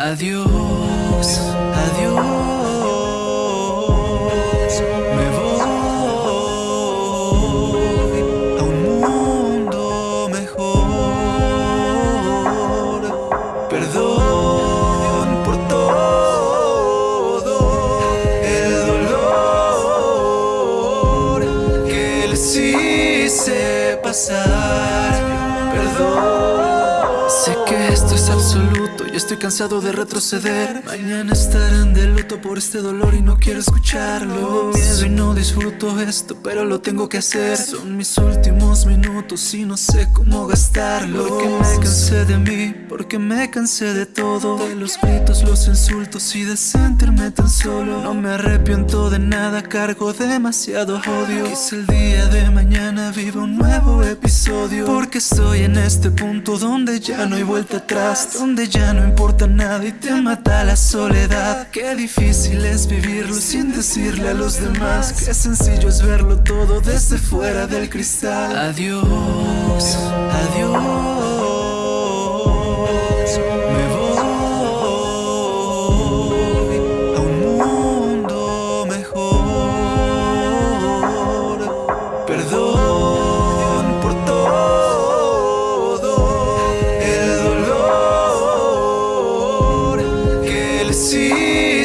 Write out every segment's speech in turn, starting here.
Adiós, adiós, me voy a un mundo mejor. Perdón por todo el dolor que les hice pasar. Perdón. Sé que esto es absoluto y estoy cansado de retroceder. Mañana estarán de luto por este dolor y no quiero escucharlo. Miedo y no disfruto esto, pero lo tengo que hacer. Son mis últimos minutos y no sé cómo gastarlo. Porque me cansé de mí, porque me cansé de todo. De los gritos, los insultos y de sentirme tan solo. No me arrepiento de nada, cargo demasiado odio. Quizá el día de mañana viva un nuevo episodio. Porque estoy en este punto donde ya no hay vuelta atrás Donde ya no importa nada y te mata la soledad. Qué difícil es vivirlo sin decirle a los demás. Qué sencillo es verlo todo desde fuera del cristal. Adiós, adiós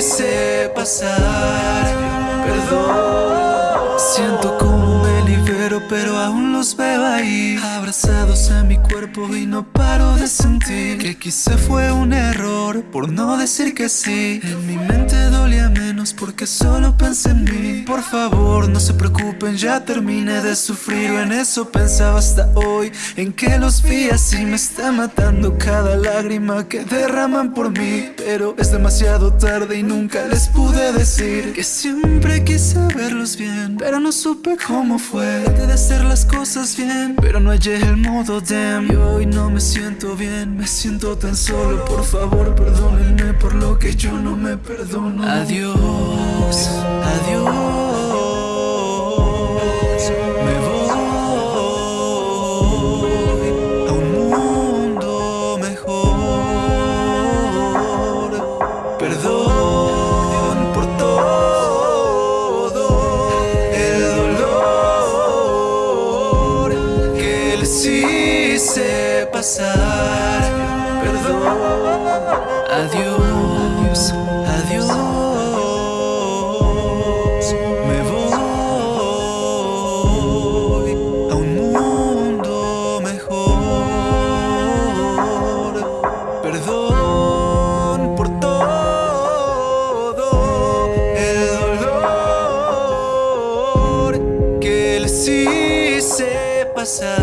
hice pasar. Perdón. Siento como me libero, pero aún los veo ahí. Abrazados a mi cuerpo y no paro de sentir que quizá fue un error por no decir que sí. En mi mente dolía menos porque solo pensé en mí. Por favor, no se preocupen, ya terminé de sufrir. En eso pensaba hasta hoy, en que los vi así. Me está matando cada lágrima que derraman por mí. Pero es demasiado tarde y nunca les pude decir que siempre quise verlos bien, pero no supe cómo fue. Traté de hacer las cosas bien, pero no hallé el modo damn. Y hoy no me siento bien, me siento tan solo. Por favor, perdónenme por lo que yo no me perdono. Adiós, adiós. Me voy a un mundo mejor. Perdón por todo el dolor que les hice pasar. Perdón. Adiós, adiós. Pasar. Perdón.